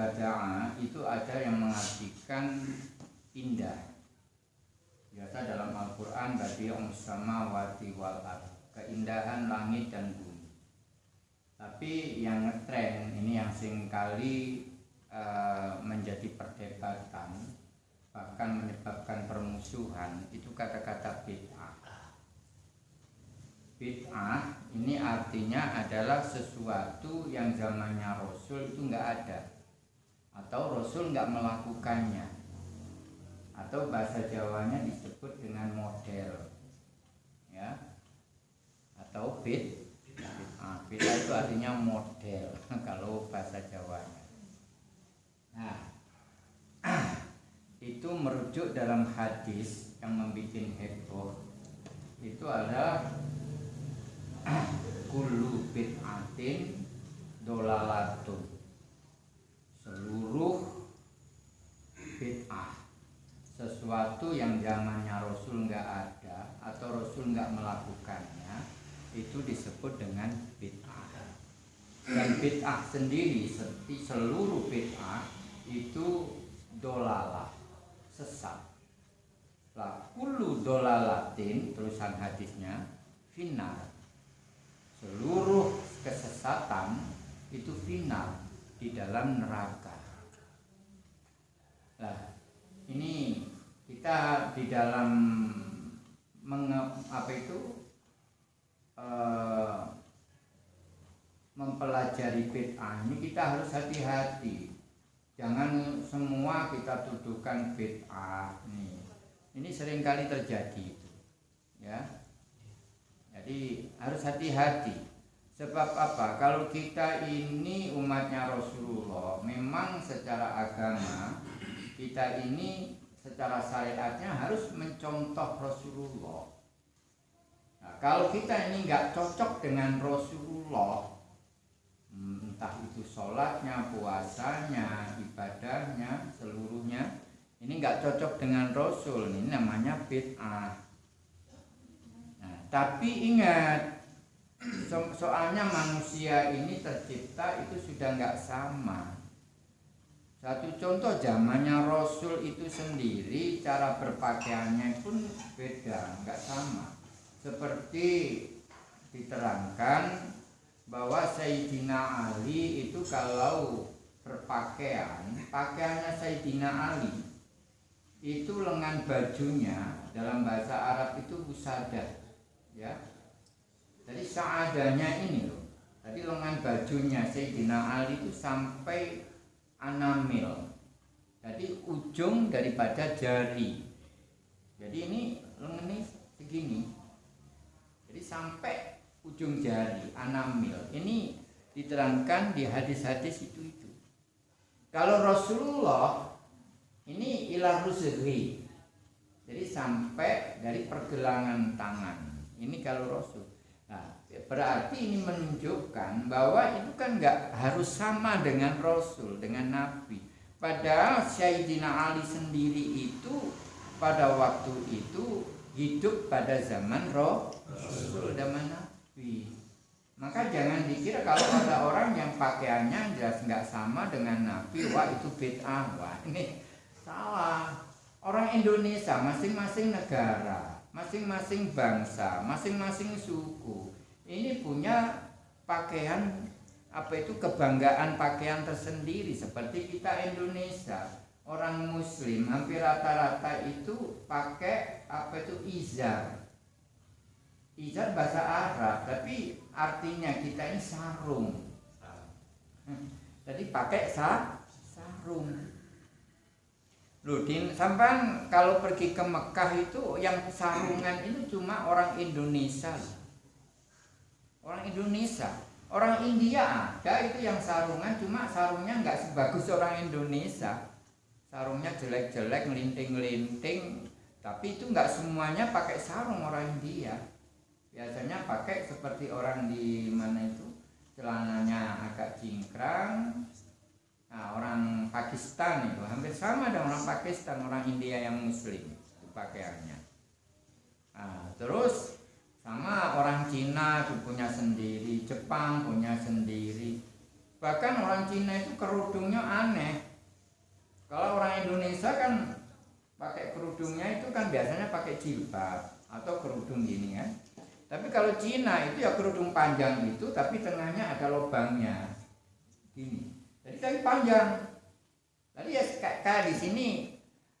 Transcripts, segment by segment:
bada'a itu ada yang mengartikan indah. Biasa dalam Al-Quran badi'um samawati wal ard keindahan langit dan bumi. Tapi yang ngetren ini yang sering kali uh, menjadi perdebatan bahkan menyebabkan permusuhan itu kata-kata bid'ah. Bid'ah ini artinya adalah sesuatu yang zamannya Rasul itu nggak ada atau Rasul nggak melakukannya. Atau bahasa Jawanya disebut dengan model. Ya. Atau bid bid'ah bid'ah itu artinya model kalau bahasa Jawanya. Nah itu merujuk dalam hadis yang membuat heboh. Itu adalah kullu bid'atin dolalatun seluruh bid'ah. Sesuatu yang zamannya Rasul nggak ada atau Rasul nggak melakukannya itu disebut dengan bid'ah. Dan bid'ah sendiri seluruh bid'ah itu dolalah sesat. Lah kullu dolalatin terusan hadisnya final seluruh kesesatan itu final di dalam neraka. Nah, ini kita di dalam menge, apa itu e, mempelajari bid'ah ini kita harus hati-hati. Jangan semua kita tuduhkan bid'ah nih. Ini sering kali terjadi. Ya jadi harus hati-hati. Sebab apa? Kalau kita ini umatnya Rasulullah, memang secara agama kita ini secara syariatnya harus mencontoh Rasulullah. Nah, kalau kita ini nggak cocok dengan Rasulullah, hmm, entah itu sholatnya, puasanya, ibadahnya, seluruhnya, ini nggak cocok dengan Rasul, ini namanya bid'ah. Tapi ingat, so soalnya manusia ini tercipta itu sudah nggak sama. Satu contoh zamannya Rasul itu sendiri cara berpakaiannya pun beda, nggak sama. Seperti diterangkan bahwa Sayyidina Ali itu kalau berpakaian, pakaiannya Sayyidina Ali itu lengan bajunya dalam bahasa Arab itu busadah ya jadi seadanya ini loh. Tadi lengan bajunya Sayyidina Ali itu sampai anamil. Jadi ujung daripada jari. Jadi ini lengan ini segini. Jadi sampai ujung jari anamil. Ini diterangkan di hadis-hadis itu itu kalau Rasulullah ini ilah rusri jadi sampai dari pergelangan tangan. Ini kalau Rasul. Berarti ini menunjukkan bahwa itu kan nggak harus sama dengan Rasul, dengan Nabi. Padahal Sayyidina Ali sendiri itu pada waktu itu hidup pada zaman Rasul, zaman Nabi. Maka jangan dikira kalau ada orang yang pakaiannya jelas nggak sama dengan Nabi, wah itu bid'ah, wah ini salah. Orang Indonesia masing-masing negara masing-masing bangsa, masing-masing suku ini punya pakaian apa itu kebanggaan pakaian tersendiri. Seperti kita Indonesia orang muslim hampir rata-rata itu pakai apa itu izar. Izar bahasa Arab tapi artinya kita ini sarung. Jadi pakai sa sarung. Loh, di, sampai kalau pergi ke Mekah itu yang sarungan itu cuma orang Indonesia. Orang Indonesia. Orang India ada itu yang sarungan cuma sarungnya nggak sebagus orang Indonesia. Sarungnya jelek-jelek, ngelinting-ngelinting. Tapi itu nggak semuanya pakai sarung orang India. Biasanya pakai seperti orang di mana itu celananya agak cingkrang, Nah, orang Pakistan itu hampir sama dengan orang Pakistan, orang India yang Muslim itu pakaiannya. Nah, terus sama orang Cina itu punya sendiri Jepang punya sendiri. Bahkan orang Cina itu kerudungnya aneh. Kalau orang Indonesia kan pakai kerudungnya itu kan biasanya pakai jilbab atau kerudung gini kan tapi kalau Cina itu ya kerudung panjang itu tapi tengahnya ada lubangnya. Gini. Jadi tapi panjang. Tadi ya kayak di sini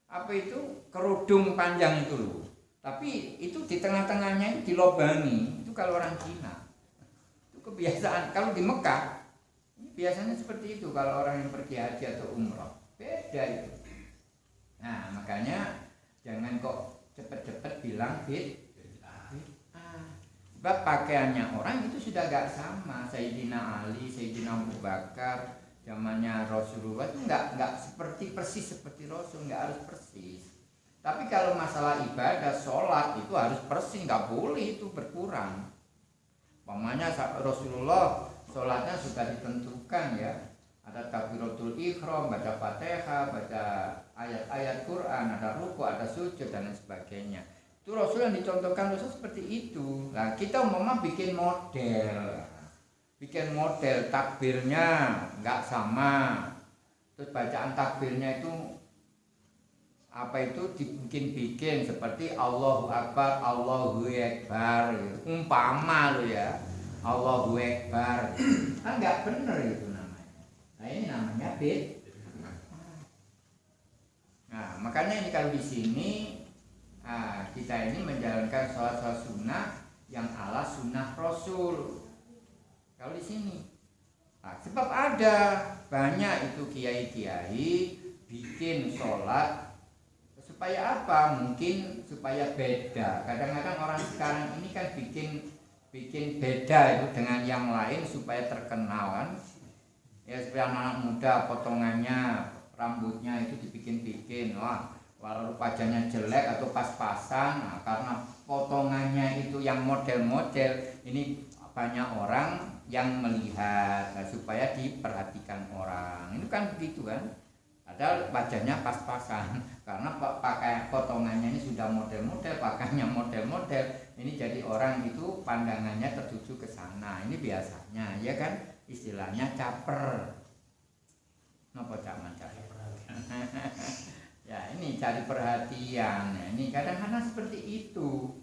apa itu? Kerudung panjang itu loh tapi itu di tengah-tengahnya itu dilobangi itu kalau orang Cina. Itu kebiasaan. Kalau di Mekah biasanya seperti itu. Kalau orang yang pergi haji atau umroh. Beda itu. Nah makanya jangan kok cepet-cepet bilang fit sebab pakaiannya orang itu sudah gak sama. Sayyidina Ali, Sayyidina Abu Bakar zamannya Rasulullah itu nggak nggak seperti persis seperti Rasul. Nggak harus persis tapi kalau masalah ibadah, sholat itu harus persis, nggak boleh itu berkurang. Pamannya Rasulullah sholatnya sudah ditentukan ya. Ada takbiratul ikhram, baca fatihah, baca ayat-ayat Quran, ada ruku, ada sujud dan lain sebagainya. Itu Rasul yang dicontohkan Rasul seperti itu. Nah kita mama bikin model, bikin model takbirnya nggak sama. Terus bacaan takbirnya itu apa itu dibikin-bikin seperti Allahu Akbar, Allahu Akbar gitu. umpama lo ya Allahu Akbar. Kan nggak bener itu namanya. Nah ini namanya bid nah makanya ini kalau di sini nah, kita ini menjalankan sholat-sholat sunnah yang ala sunnah Rasul. Kalau di sini. Nah, sebab ada banyak itu kiai-kiai bikin sholat supaya apa? Mungkin supaya beda. Kadang-kadang orang sekarang ini kan bikin bikin beda itu dengan yang lain supaya terkenal kan. Ya supaya anak, -anak muda potongannya rambutnya itu dibikin-bikin. Wah walau wajahnya jelek atau pas-pasan nah, karena potongannya itu yang model-model ini banyak orang yang melihat nah, supaya diperhatikan orang. Itu kan begitu kan padahal wajahnya pas-pasan. Karena pakai potongannya ini sudah model-model pakainya model-model ini jadi orang itu pandangannya tertuju ke sana. Ini biasanya ya kan? Istilahnya caper. Nopo caman caper ya ini cari perhatian. Nah, ini kadang-kadang seperti itu.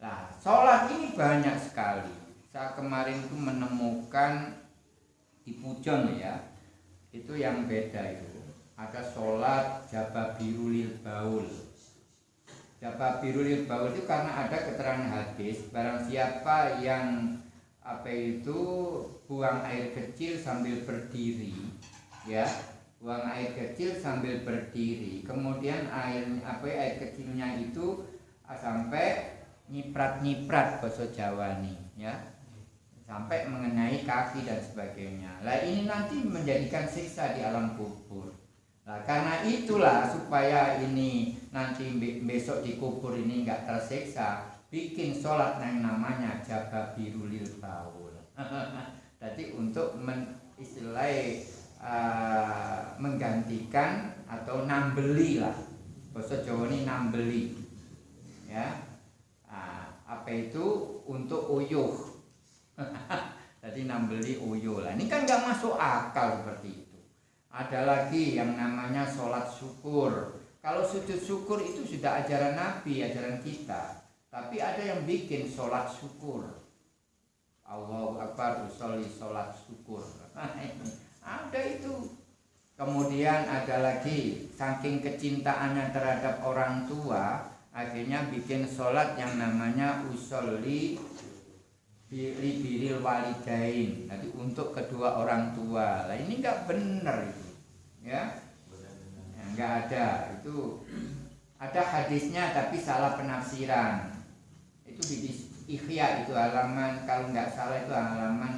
Nah sholat ini banyak sekali. Saya kemarin itu menemukan di Pujon ya itu yang beda itu. Ada sholat jabah biru lil baul. Jabah biru lil baul itu karena ada keterangan hadis barang siapa yang apa itu buang air kecil sambil berdiri ya buang air kecil sambil berdiri kemudian air apa air kecilnya itu sampai nyiprat nyiprat bahasa Jawa nih ya sampai mengenai kaki dan sebagainya. Lah ini nanti menjadikan siksa di alam kubur. Nah, karena itulah supaya ini nanti besok di kubur ini enggak tersiksa, bikin sholat yang namanya jaga biru lil baul. Jadi untuk men, uh, menggantikan atau nambeli lah. Bahasa Jawa ini nambeli. Ya. Uh, apa itu untuk uyuh jadi nambeli uyo lah. Ini kan nggak masuk akal seperti itu. Ada lagi yang namanya sholat syukur. Kalau sujud syukur itu sudah ajaran nabi ajaran kita. Tapi ada yang bikin sholat syukur. Allah Akbar usolli sholat syukur. Ada itu. Kemudian ada lagi saking kecintaannya terhadap orang tua akhirnya bikin sholat yang namanya usolli biril walidain. Nanti untuk kedua orang tua. Lah ini enggak benar itu. Ya? Ya, ada. Itu ada hadisnya tapi salah penafsiran. Itu di Ikhya itu halaman Kalau enggak salah itu halaman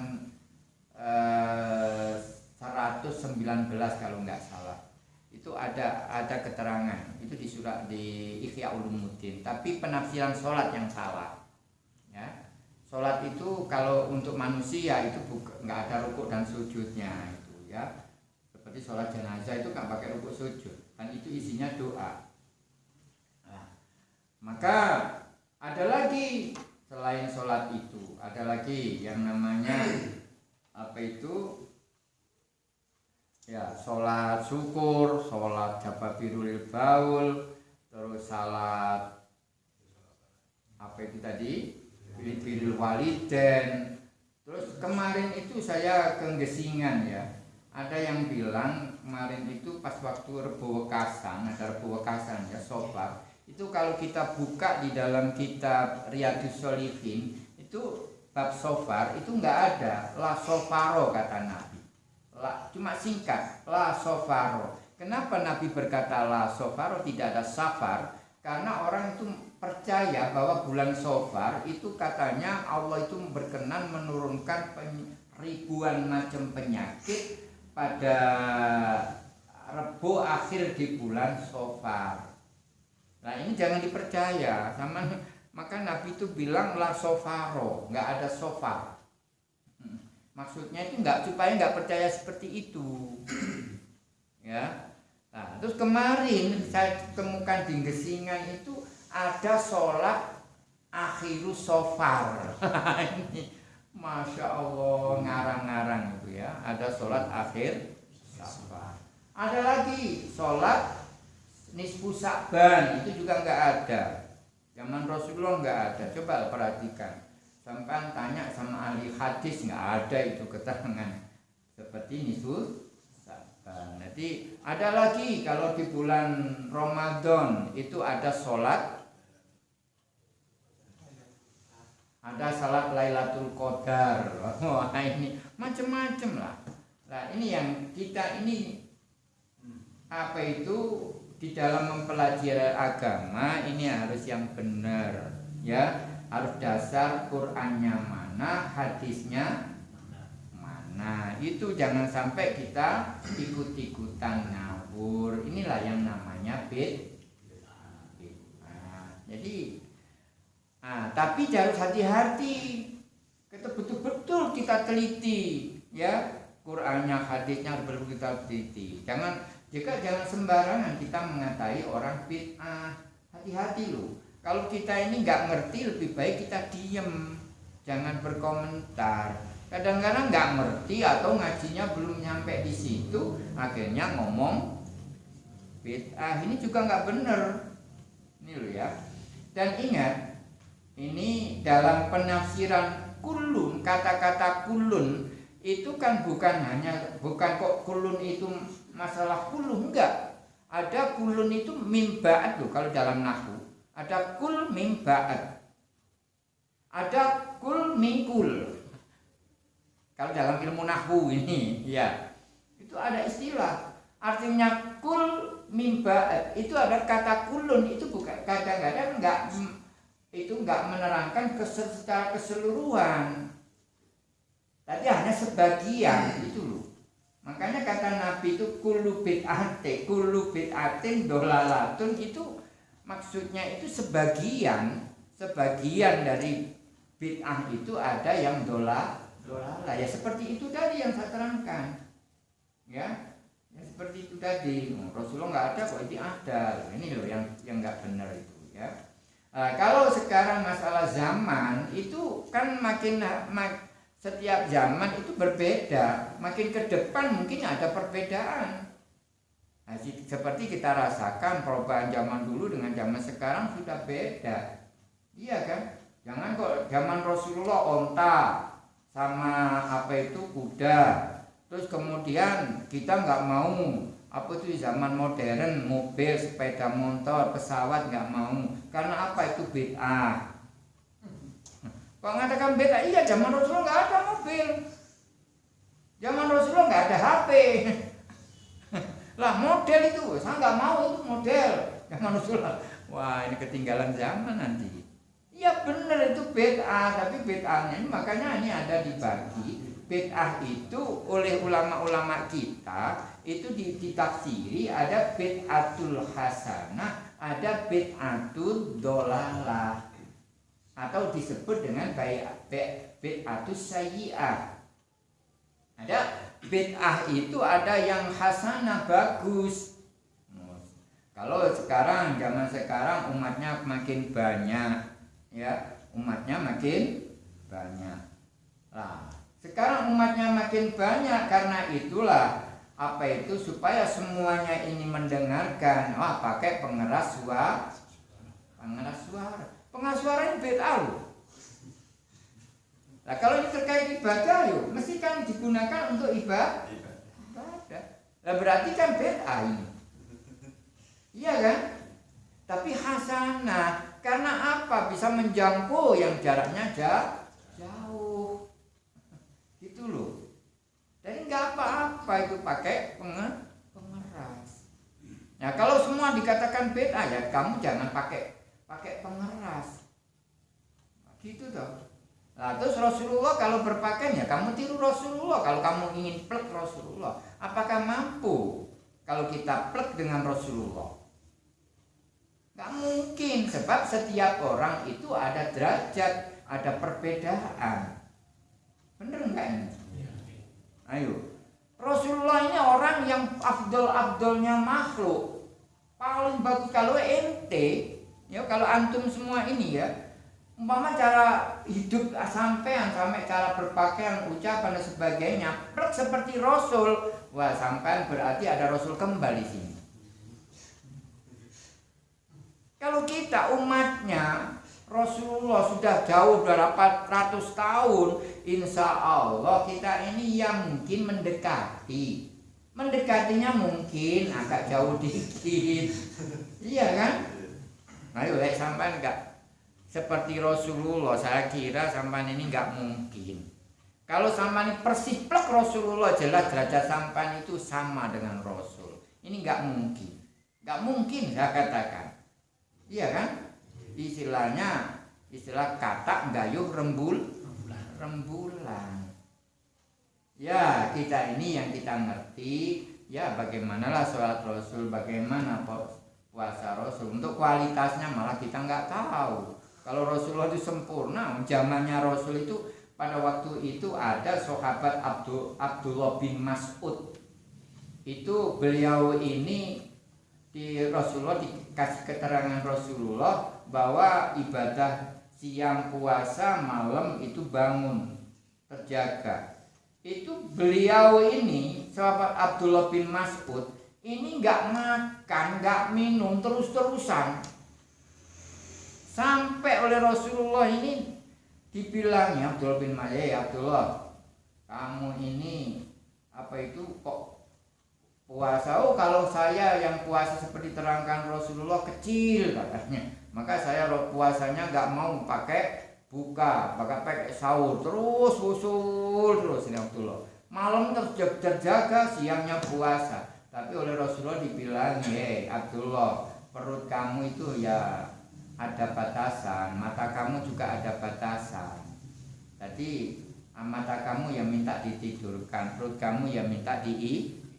eh, 119 kalau enggak salah. Itu ada ada keterangan. Itu di surat di Ikhya Ulumuddin. Tapi penafsiran sholat yang salah Sholat itu kalau untuk manusia itu nggak ada rukuk dan sujudnya itu ya. Seperti sholat jenazah itu nggak pakai rukuk sujud dan itu isinya doa. Nah, maka ada lagi selain sholat itu ada lagi yang namanya apa itu ya sholat syukur, sholat jababirul baul, terus salat apa itu tadi birul waliden. Terus kemarin itu saya kenggesingan ya. Ada yang bilang kemarin itu pas waktu Rebo Wekasan ada Rebo Wekasan ya sobat. Itu kalau kita buka di dalam kitab Riyadus Solihin itu bab sofar itu nggak ada la sofaro kata Nabi. La, cuma singkat la sofaro. Kenapa Nabi berkata la sofaro? Tidak ada safar karena orang itu percaya bahwa bulan Sofar itu katanya Allah itu berkenan menurunkan ribuan macam penyakit pada Rebo akhir di bulan Sofar. Nah ini jangan dipercaya sama maka Nabi itu bilang lah sofaro, nggak ada sofar. Hmm. Maksudnya itu nggak supaya nggak percaya seperti itu, ya. Nah, terus kemarin saya temukan di Gesingan itu ada sholat akhirus sofar. Ini masya Allah ngarang-ngarang itu ya. Ada sholat akhir sofar ada lagi sholat nisfu sakban itu juga nggak ada. Zaman Rasulullah nggak ada. Coba perhatikan. Sampai tanya sama ahli hadis nggak ada itu keterangan. Seperti nisfu sakban nanti ada lagi kalau di bulan Ramadan itu ada sholat ada salat Lailatul Qadar. Wah ini macam-macam lah. Nah ini yang kita ini apa itu? Di dalam mempelajari agama ini harus yang benar ya. Harus dasar Qurannya mana hadisnya mana. Itu jangan sampai kita ikut-ikutan ngawur. Inilah yang namanya bid jadi Nah, tapi harus hati-hati. Kita betul-betul kita teliti, ya. Qurannya, hadisnya harus kita teliti. Jangan jika jangan sembarangan kita mengatai orang bid'ah. Hati-hati loh. Kalau kita ini nggak ngerti, lebih baik kita diem, jangan berkomentar. Kadang-kadang nggak ngerti atau ngajinya belum nyampe di situ, akhirnya ngomong bid'ah. Ini juga nggak bener. Ini loh ya. Dan ingat, ini dalam penafsiran kulun kata-kata kulun itu kan bukan hanya bukan kok kulun itu masalah kulun enggak. Ada kulun itu mimbaat tuh kalau dalam nahu. Ada kul mimbaat. Ada kul mingkul kalau dalam ilmu nahu ini ya. Itu ada istilah. Artinya kul mimbaat. Itu ada kata kulun itu bukan kadang-kadang enggak itu enggak menerangkan secara keseluruhan. Tapi hanya sebagian. Itu loh. Makanya kata Nabi itu kulu bid'ate kulu bid'atin dolalatun. Itu maksudnya itu sebagian. Sebagian dari bid'ah itu ada yang dola dolala ya seperti itu tadi yang saya terangkan. Ya ya seperti itu tadi. Rasulullah nggak ada kok ini ada. Ini loh yang yang nggak benar itu ya Nah, kalau sekarang masalah zaman itu kan makin mak, setiap zaman itu berbeda. Makin ke depan mungkin ada perbedaan. Nah, seperti kita rasakan perubahan zaman dulu dengan zaman sekarang sudah beda. Iya kan? Jangan kok zaman Rasulullah onta sama apa itu kuda. Terus kemudian kita nggak mau apa itu zaman modern mobil sepeda motor pesawat nggak mau karena apa itu bid'ah kok ngatakan beda iya zaman Rasulullah nggak ada mobil. Zaman Rasulullah nggak ada HP lah model itu saya nggak mau itu model. Zaman Rasulullah. Wah ini ketinggalan zaman nanti. Iya benar itu bid'ah tapi bid'ahnya ini makanya ini ada dibagi. Bid'ah itu oleh ulama-ulama kita itu ditafsiri ada bid'atul hasanah, ada bid'atul dolalah atau disebut dengan bid'atul sayyi'ah. Ada bid'ah itu ada yang hasanah bagus. Kalau sekarang zaman sekarang umatnya makin banyak ya, umatnya makin banyak Nah, sekarang umatnya makin banyak karena itulah apa itu supaya semuanya ini mendengarkan. Wah, pakai pengeras suara. Pengeras suara. Pengeras suara ini beda loh. Nah, kalau ini terkait ibadah yuk, mesti kan digunakan untuk ibadah. Ibadah. Nah, berarti kan beda ini. Iya kan? Tapi hasanah karena apa? Bisa menjangkau yang jaraknya jauh. Gitu loh. Nggak apa-apa itu pakai pengeras. Nah kalau semua dikatakan beda ya kamu jangan pakai pakai pengeras. Nah, gitu toh. Nah, terus Rasulullah kalau berpakaian ya kamu tiru Rasulullah. Kalau kamu ingin plek Rasulullah, apakah mampu kalau kita plek dengan Rasulullah? Gak mungkin sebab setiap orang itu ada derajat, ada perbedaan. Bener nggak ini? Ayo. Rasulullah ini orang yang abdul-abdulnya makhluk. Paling bagus kalau ente, ya kalau antum semua ini ya, umpama cara hidup sampean sampai cara berpakaian, ucapan dan sebagainya, seperti Rasul. Wah, sampean berarti ada Rasul kembali sini. Kalau kita umatnya Rasulullah sudah jauh berapa ratus tahun Insya Allah kita ini yang mungkin mendekati. Mendekatinya mungkin agak jauh dikit. Iya kan? Ayo lihat sampai enggak Seperti Rasulullah saya kira sampai ini enggak mungkin. Kalau sampai ini persis plek Rasulullah jelas derajat sampai itu sama dengan Rasul. Ini enggak mungkin. Enggak mungkin saya katakan. Iya kan? Istilahnya istilah kata gayuh rembul rembulan. Ya, kita ini yang kita ngerti ya bagaimanalah sholat Rasul, bagaimana puasa Rasul. Untuk kualitasnya malah kita nggak tahu. Kalau Rasulullah itu sempurna, zamannya Rasul itu pada waktu itu ada sahabat Abdul Abdullah bin Mas'ud. Itu beliau ini di Rasulullah dikasih keterangan Rasulullah bahwa ibadah siang puasa malam itu bangun terjaga. Itu beliau ini sahabat Abdullah bin Mas'ud ini nggak makan nggak minum terus terusan sampai oleh Rasulullah ini dibilangnya Abdullah bin Mas'ud ya Abdullah kamu ini apa itu kok puasa. Oh kalau saya yang puasa seperti terangkan Rasulullah kecil katanya. Maka saya puasanya nggak mau pakai buka pakai pakai sahur. Terus usul terus ini Abdullah. Malam terjaga siangnya puasa. Tapi oleh Rasulullah dibilang ya Abdullah perut kamu itu ya ada batasan mata kamu juga ada batasan. Jadi mata kamu yang minta ditidurkan perut kamu yang minta di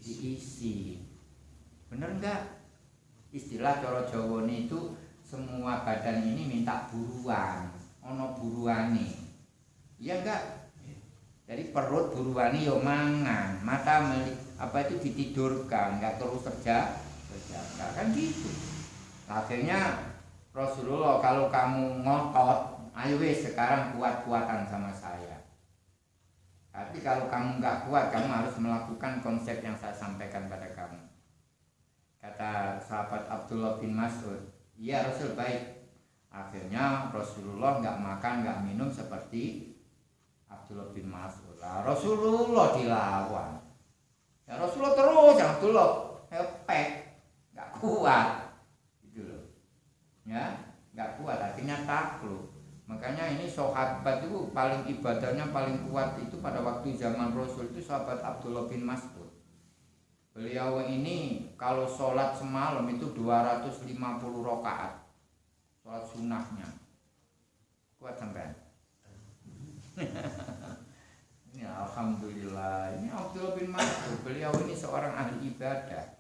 diisi. Bener enggak istilah coro Jawa itu semua badan ini minta buruan ono buruani iya enggak jadi perut buruani yo mangan mata melik, apa itu ditidurkan enggak terus kerja terjaga. Kan gitu. Akhirnya Rasulullah kalau kamu ngotot ayo sekarang kuat-kuatan sama saya tapi kalau kamu nggak kuat, kamu harus melakukan konsep yang saya sampaikan pada kamu. Kata sahabat Abdullah bin Mas'ud, iya Rasul baik. Akhirnya Rasulullah nggak makan, nggak minum seperti Abdullah bin Mas'ud. Nah, Rasulullah dilawan. Ya Rasulullah terus, yang Abdullah hepek, nggak kuat, gitu loh. Ya, nggak kuat, akhirnya takluk. Makanya ini sahabat itu paling ibadahnya paling kuat itu pada waktu zaman Rasul itu sahabat Abdullah bin Mas'ud. Beliau ini kalau sholat semalam itu 250 rakaat. Sholat sunnahnya. Kuat sampai. ini alhamdulillah. Ini Abdullah bin Mas'ud. Beliau ini seorang ahli ibadah.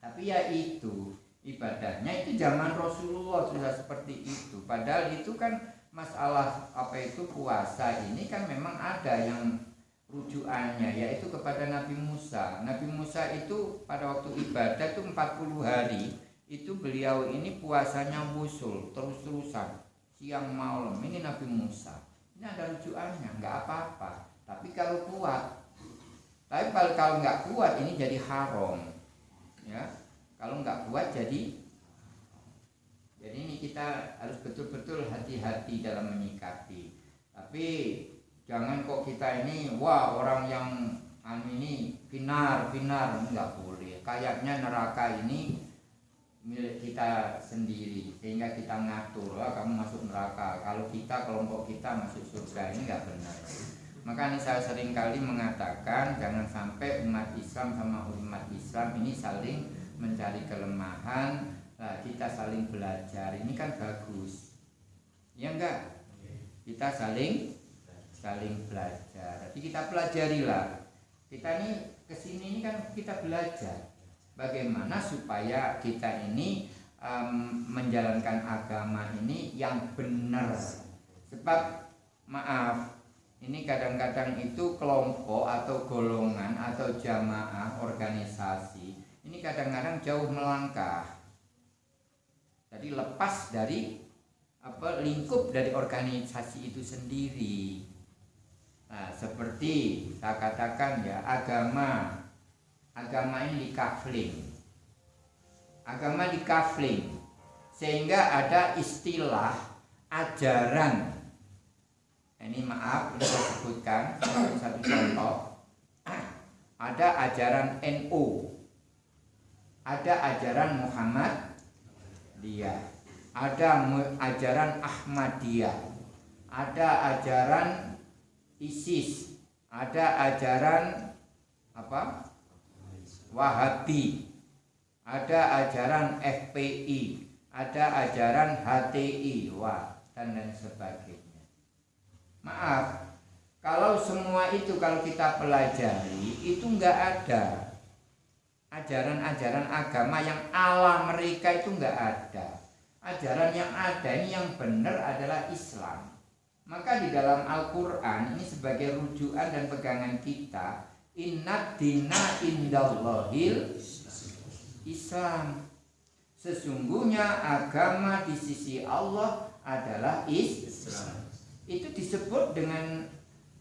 Tapi ya itu ibadahnya itu zaman Rasulullah sudah seperti itu. Padahal itu kan masalah apa itu puasa ini kan memang ada yang rujukannya yaitu kepada Nabi Musa. Nabi Musa itu pada waktu ibadah itu 40 hari itu beliau ini puasanya wusul terus-terusan siang malam. Ini Nabi Musa. Ini ada rujukannya nggak apa-apa. Tapi kalau kuat tapi kalau nggak kuat ini jadi haram ya kalau nggak kuat jadi jadi ini kita harus betul-betul hati-hati dalam menyikapi. Tapi jangan kok kita ini wah orang yang anu ini pinar pinar nggak boleh. Kayaknya neraka ini milik kita sendiri sehingga kita ngatur lah kamu masuk neraka. Kalau kita kelompok kita masuk surga ini nggak benar. Maka ini saya sering kali mengatakan jangan sampai umat Islam sama umat Islam ini saling mencari kelemahan nah, kita saling belajar. Ini kan bagus. Ya enggak? Kita saling saling belajar. Jadi kita pelajarilah. Kita ini ke sini ini kan kita belajar. Bagaimana supaya kita ini um, menjalankan agama ini yang benar. Sebab maaf ini kadang-kadang itu kelompok atau golongan atau jamaah organisasi ini kadang-kadang jauh melangkah. Jadi lepas dari apa lingkup dari organisasi itu sendiri. Nah seperti saya katakan ya agama. Agama ini dikafling. Agama dikafling. Sehingga ada istilah ajaran. Ini maaf ini saya sebutkan satu contoh. Ada ajaran NU ada ajaran Muhammad dia. Ada ajaran Ahmadiyah. Ada ajaran ISIS. Ada ajaran apa? Wahabi, ada ajaran FPI, ada ajaran HTI, wah dan lain sebagainya. Maaf, kalau semua itu kalau kita pelajari itu enggak ada ajaran-ajaran agama yang ala mereka itu enggak ada. Ajaran yang ada ini yang benar adalah Islam. Maka di dalam Al-Quran ini sebagai rujukan dan pegangan kita Inna dina indallahil Islam Sesungguhnya agama di sisi Allah adalah Islam Itu disebut dengan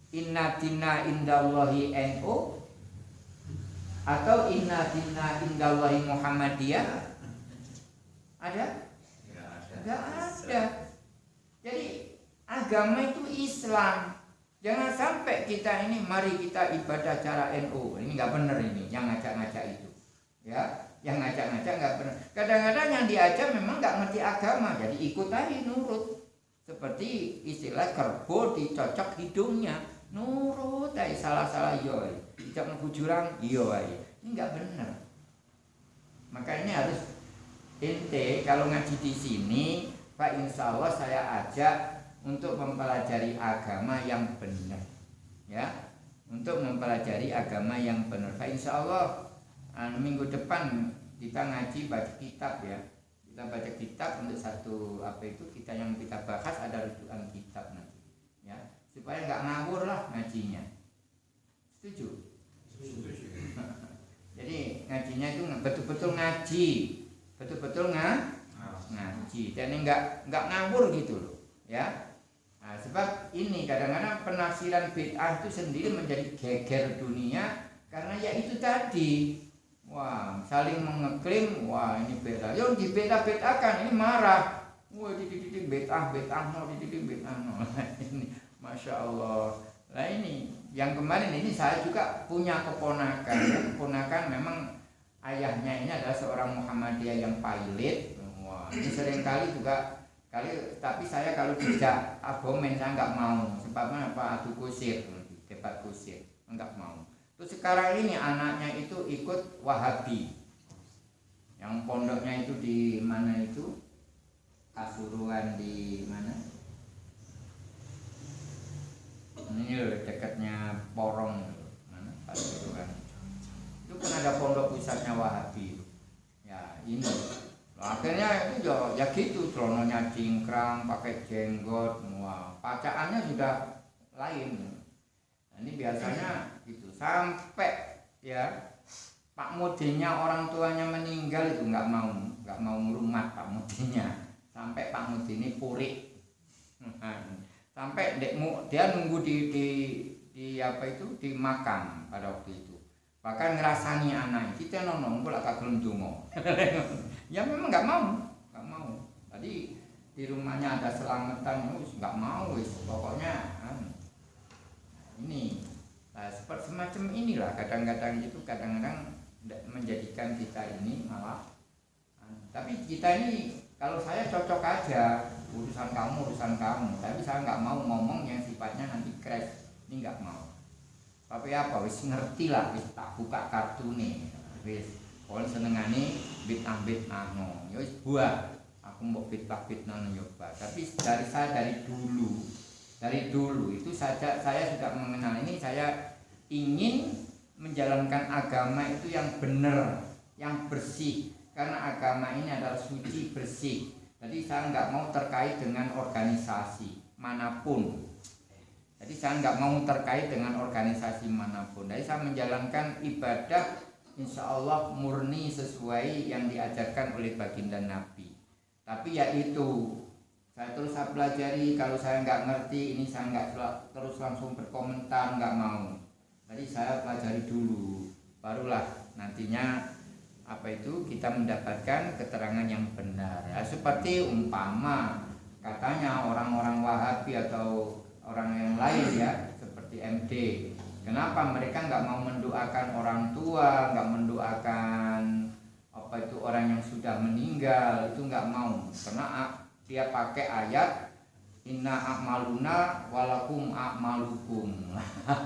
Inna dina indallahi NU Atau inna dina indallahi Muhammadiyah Ada? Tidak ada Jadi agama itu Islam Jangan sampai kita ini mari kita ibadah cara NU. Ini nggak benar ini yang ngajak-ngajak itu. Ya, yang ngajak-ngajak nggak benar. Kadang-kadang yang diajak memang nggak ngerti agama, jadi ikut aja nurut. Seperti istilah kerbo dicocok hidungnya, nurut aja salah-salah yo. Tidak jurang yo aja. Ini nggak benar. Maka ini harus ente kalau ngaji di sini, Pak Insya Allah saya ajak untuk mempelajari agama yang benar ya. Untuk mempelajari agama yang benar Pak insya Allah anu, minggu depan kita ngaji baca kitab ya. Kita baca kitab untuk satu apa itu kita yang kita bahas ada rujukan kitab nanti ya. Supaya nggak ngawur lah ngajinya setuju jadi ngajinya itu betul-betul ngaji betul-betul ngaji dan nggak nggak ngawur gitu loh ya Nah, sebab ini kadang-kadang penafsiran bid'ah itu sendiri menjadi geger dunia karena ya itu tadi. Wah, saling mengeklaim, wah ini beda. Yang di beda bedakan ini marah. Wah, di titik bid'ah bid'ah no, di titik bid'ah no. ini masya Allah. Nah ini yang kemarin ini saya juga punya keponakan. keponakan memang ayahnya ini adalah seorang Muhammadiyah yang pilot. Wah, ini sering kali juga Kali tapi saya kalau tidak abomen saya nggak mau. Sebabnya apa? Adu kusir, debat kusir, nggak mau. Terus sekarang ini anaknya itu ikut Wahabi. Yang pondoknya itu di mana itu? Kasuruan di mana? Ini loh dekatnya Porong. Mana? Kasuruan. Itu kan. Ada pondok pusatnya Wahabi. Ya ini. Akhirnya itu ya, ya gitu celonanya cingkrang pakai jenggot semua. Pacaannya sudah lain. Nah, ini biasanya gitu. Sampai ya Pak Mudinya orang tuanya meninggal itu nggak mau nggak mau merumat Pak Mudinya. Sampai Pak Mudi ini purik. Nah, sampai dekmu dia nunggu di, di di apa itu di makam pada waktu itu. Bahkan ngerasani anak kita nono pula kak gelem ya memang nggak mau nggak mau. Tadi di rumahnya ada selamatan nggak mau wis. Pokoknya kan. ini nah, seperti semacam inilah kadang-kadang itu kadang-kadang menjadikan kita ini malah tapi kita ini kalau saya cocok aja urusan kamu urusan kamu. Tapi saya nggak mau ngomong yang sifatnya nanti crash. Ini nggak mau. Tapi apa? Wis ngerti lah wis tak buka kartu nih. Wis kalau senengane bit ambit ano ya wis buat. Aku mau fitnah fitnah nyoba tapi dari saya dari dulu dari dulu itu saja saya sudah mengenal ini saya ingin menjalankan agama itu yang benar yang bersih karena agama ini adalah suci bersih jadi saya nggak mau terkait dengan organisasi mana pun. Jadi saya nggak mau terkait dengan organisasi mana pun. Jadi saya menjalankan ibadah insya Allah murni sesuai yang diajarkan oleh baginda Nabi. Tapi ya itu saya terus saya pelajari kalau saya nggak ngerti ini saya nggak terus langsung berkomentar nggak mau. Jadi saya pelajari dulu, barulah nantinya apa itu? Kita mendapatkan keterangan yang benar. Ya seperti umpama katanya orang-orang Wahabi atau orang yang lain ya seperti MD kenapa mereka nggak mau mendoakan orang tua nggak mendoakan apa itu orang yang sudah meninggal? Itu nggak mau. Karena dia pakai ayat inna akmaluna walakum akmalukum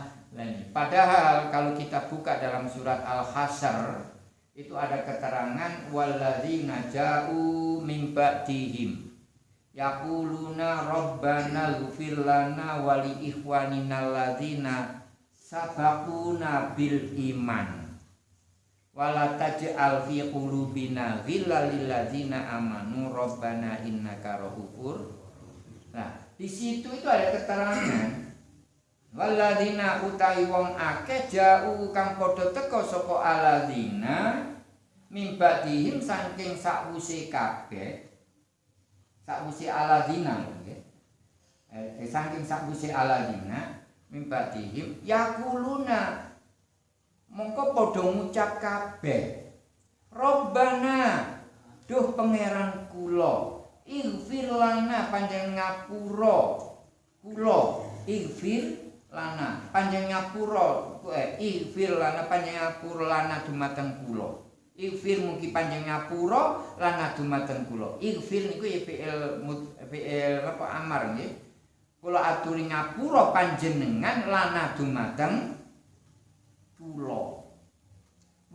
padahal kalau kita buka dalam surat al-hasr itu ada keterangan walladzina ja'u min ba'dihim. Yaquluna rabbana ighfir lana wa li ikhwanina alladzina sabaquna bil iman. Wala taj'al fi qulubina lil ladzina amanu rabbana innaka rahufur nah di situ itu ada keterangan Waladina utai wong akeh jauh kang padha teka saka aladina mimbadihim saking sakwuse kabeh sakwuse aladina nggih. Eh, saking sakwuse aladina mimbadihim yakuluna mongko padha ngucap kabeh. Robbana duh pangeran kula ighfir lana panjenengan ngapura. Kula ighfir lana panjang nyapuro eh ifir lana panjang nyapuro lana dumateng kulo ifir mugi panjang nyapuro lana dumateng kulo ifir niku ya fi'il fi'il apa amar nggih. Kula aturi ngapura panjenengan lana dumateng kulo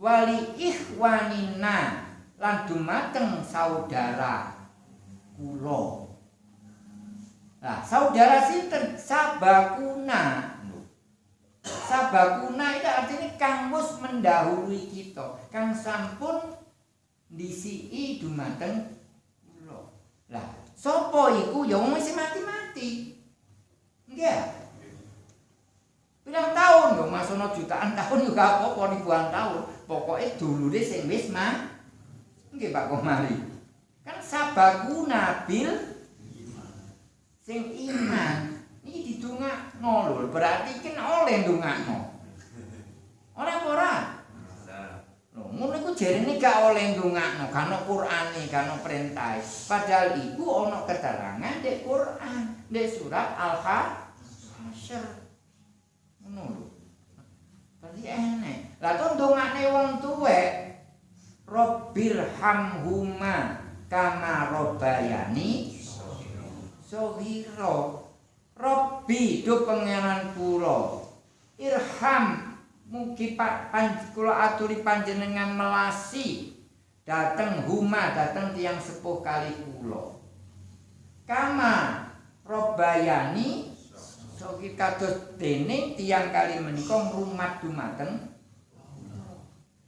wali ikhwanina lan dumateng saudara kulo Nah, saudara sinten? Sabakuna. Sabakuna itu artinya kang mus mendahului kita, kang sampun disii dumateng kula. Lah, sapa iku ya wong mati-mati. Nggih. Pirang tahun yo masono jutaan tahun juga apa-apa ribuan tahun. Pokoke dulure sing wis mah. Nggih Pak Komari. Kan sabakuna bil sing iman iki didongakno lho berarti kan oleh ndongakno. Ora? Ora lho ngono iku jarene gak oleh ndongakno kan Qur'ane kan perintah padahal iku ana keterangan di Qur'an di surat Al-Hasyr. Ngono lho. Berarti enek lah to ndongakne wong tuwek Rabbil hamhuma kama robayani sohiro Robbi do pangeran kula. Irham mugi kula aturi panjenengan melasi. Dateng huma dateng tiang sepuh kali kula. Kama robayani sogi kados dene tiang kali menika rumat dumateng.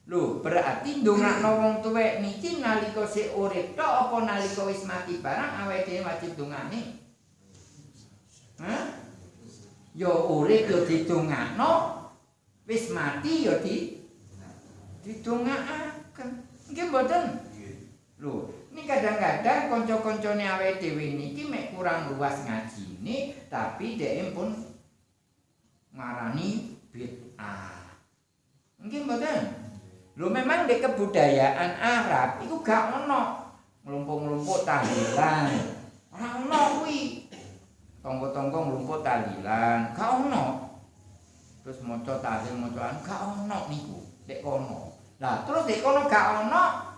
Lho, berarti ndongakno wong tuwek niki nalika sik urip tok apa nalika wis mati barang awake dhewe wajib ndongane? Ya urip ya didongakno, wis mati ya di didongakaken. Nggih mboten? Loh, ini kadang-kadang konco-koncone awake dhewe niki mek kurang luas ngaji ini, tapi dhek pun ngarani bid'ah. Mungkin mboten? Lho memang di kebudayaan Arab itu gak ono ngelumpuk-ngelumpuk tahlilan. Ora ono kuwi. Tonggo-tonggo ngelumpuk tahlilan, gak ono. Terus maca tahlil macaan gak ono niku, dek kono. Lah terus dek kono gak ono,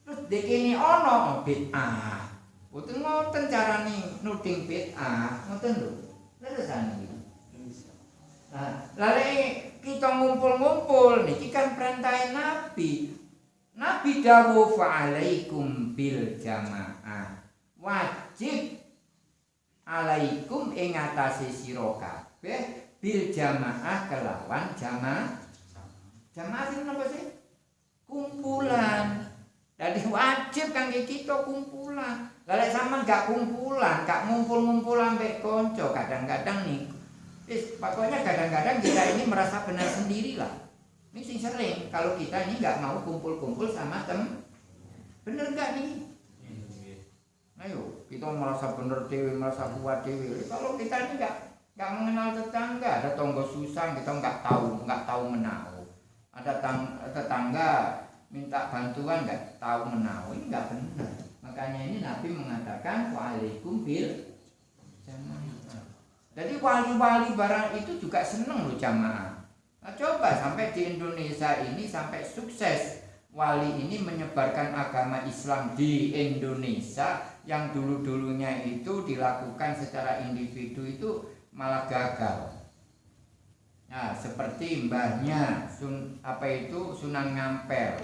terus dek kene ono bid'ah. Boten ngoten carane nuding bid'ah, ngoten lho. Leresan. Nah, lalu kita ngumpul-ngumpul niki kan perintah Nabi. Nabi dawuh fa'alaikum bil jamaah. Wajib alaikum ing atase sira kabeh bil jamaah kelawan jamaah. Jamaah sing napa sih? Kumpulan. Jadi wajib kangge kita kumpulan. Lalu sama gak kumpulan, gak ngumpul-ngumpul ambek konco. Kadang-kadang nih Is, pokoknya kadang-kadang kita ini merasa benar sendiri lah. Ini sering kalau kita ini nggak mau kumpul-kumpul sama tem, bener nggak nih? Ayo, kita merasa benar dewi, merasa kuat dewi. Kalau kita ini nggak nggak mengenal tetangga, ada tonggo susah kita nggak tahu, nggak tahu menau. Ada tang, tetangga minta bantuan nggak tahu menau, ini nggak benar. Makanya ini Nabi mengatakan waalaikum bil jadi wali-wali barang itu juga seneng loh jamaah. Nah, coba sampai di Indonesia ini sampai sukses wali ini menyebarkan agama Islam di Indonesia yang dulu-dulunya itu dilakukan secara individu itu malah gagal. Nah, seperti mbahnya sun, apa itu Sunan Ngampel.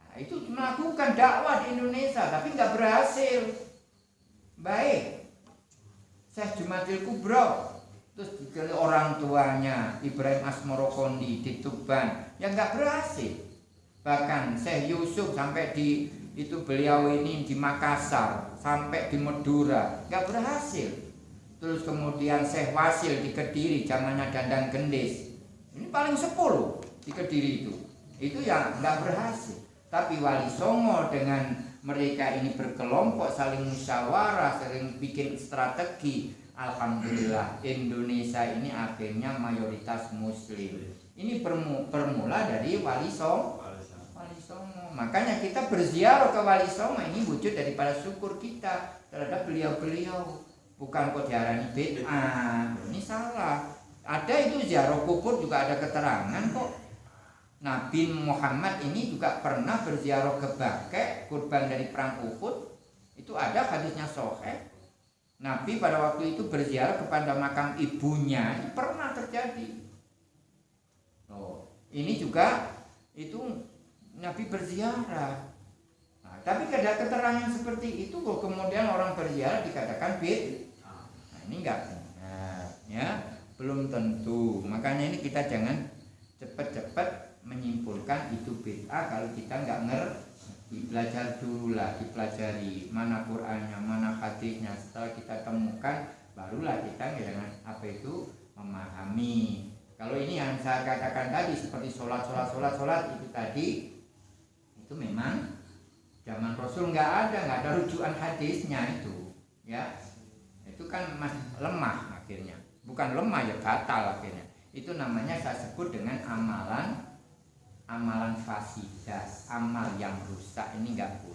Nah, itu melakukan dakwah di Indonesia tapi nggak berhasil. Baik, Syekh Jumatil Kubro terus dikali orang tuanya Ibrahim Asmoro Kondi di Tuban yang nggak berhasil bahkan Syekh Yusuf sampai di itu beliau ini di Makassar sampai di Madura. Nggak berhasil. Terus kemudian Syekh Wasil di Kediri zamannya Dandang Gendis. Ini paling sepuluh di Kediri itu. Itu yang nggak berhasil. Tapi Wali Songo dengan mereka ini berkelompok saling musyawarah sering bikin strategi Alhamdulillah Indonesia ini akhirnya mayoritas muslim. Ini permula dari Wali Songo makanya kita berziarah ke Wali Songo ini wujud daripada syukur kita terhadap beliau-beliau bukan kok diarani bid'ah ini salah ada itu ziarah kubur juga ada keterangan kok Nabi Muhammad ini juga pernah berziarah ke Bakek, kurban dari perang Uhud. Itu ada hadisnya sohe. Nabi pada waktu itu berziarah kepada makam ibunya, ini pernah terjadi. Oh, ini juga itu Nabi berziarah. Nah, tapi ada keterangan seperti itu kok kemudian orang berziarah dikatakan bid. Nah, ini enggak benar, ya. Belum tentu. Makanya ini kita jangan cepat-cepat menyimpulkan itu bid'ah kalau kita nggak ngerti belajar dulu lah dipelajari mana Qurannya mana hadisnya setelah kita temukan barulah kita dengan apa itu memahami kalau ini yang saya katakan tadi seperti sholat sholat sholat sholat itu tadi itu memang zaman Rasul nggak ada nggak ada rujukan hadisnya itu ya. Itu kan masih lemah akhirnya. Bukan lemah ya batal akhirnya. Itu namanya saya sebut dengan amalan amalan fasidas, amal yang rusak. Ini nggak boleh.